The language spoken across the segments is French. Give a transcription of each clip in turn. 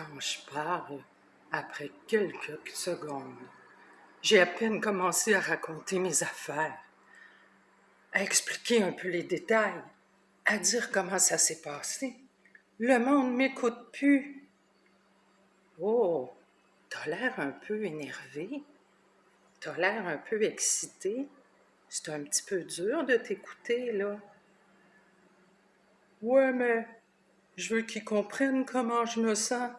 quand je parle, après quelques secondes, j'ai à peine commencé à raconter mes affaires, à expliquer un peu les détails, à dire comment ça s'est passé. Le monde m'écoute plus. Oh, t'as l'air un peu énervé. T'as l'air un peu excité. C'est un petit peu dur de t'écouter, là. Ouais, mais je veux qu'ils comprennent comment je me sens.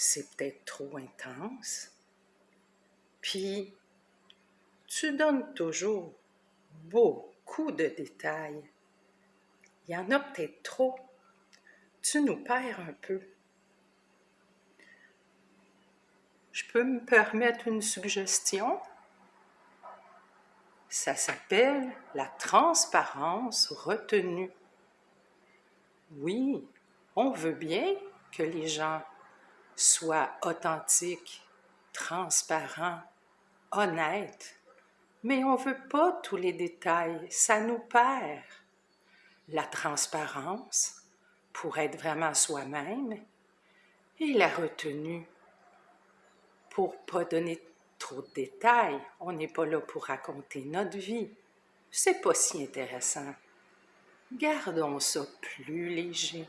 C'est peut-être trop intense. Puis, tu donnes toujours beaucoup de détails. Il y en a peut-être trop. Tu nous perds un peu. Je peux me permettre une suggestion? Ça s'appelle la transparence retenue. Oui, on veut bien que les gens soient authentiques, transparents, honnêtes, mais on ne veut pas tous les détails, ça nous perd. La transparence pour être vraiment soi-même et la retenue pour pas donner trop de détails. On n'est pas là pour raconter notre vie. C'est pas si intéressant. Gardons ça plus léger.